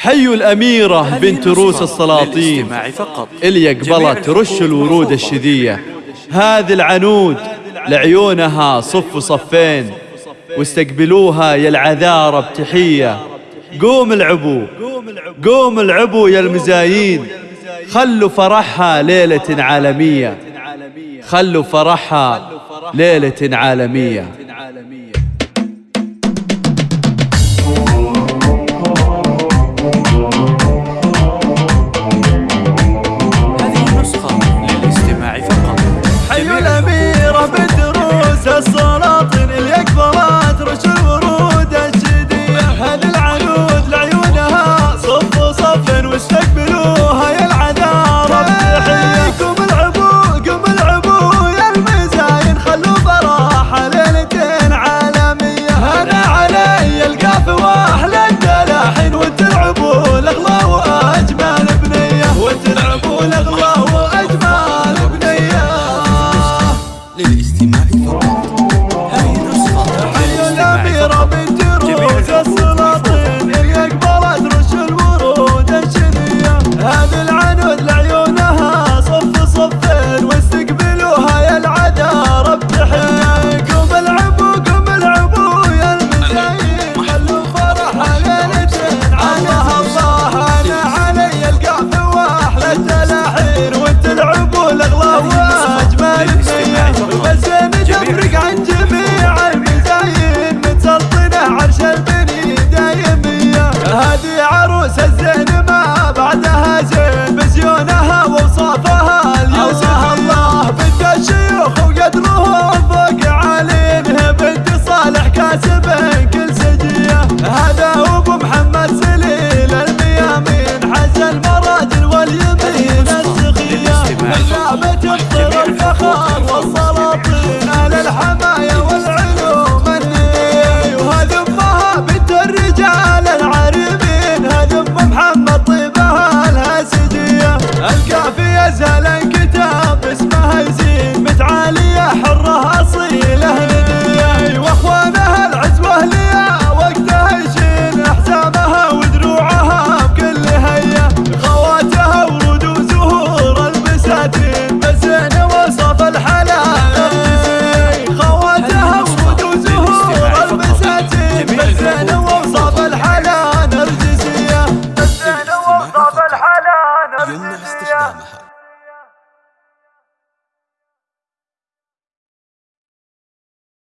حي الأميرة بنت روس السلاطين. اللي قبلت رش الورود الشذية. هذه العنود لعيونها صف صفين واستقبلوها يا العذارى بتحية قوم العبو قوم العبو يا المزايين. خلوا فرحها ليلة عالمية. خلوا فرحها ليلة عالمية. عروس الزين تكثر الفخر والسلاطين. للحماية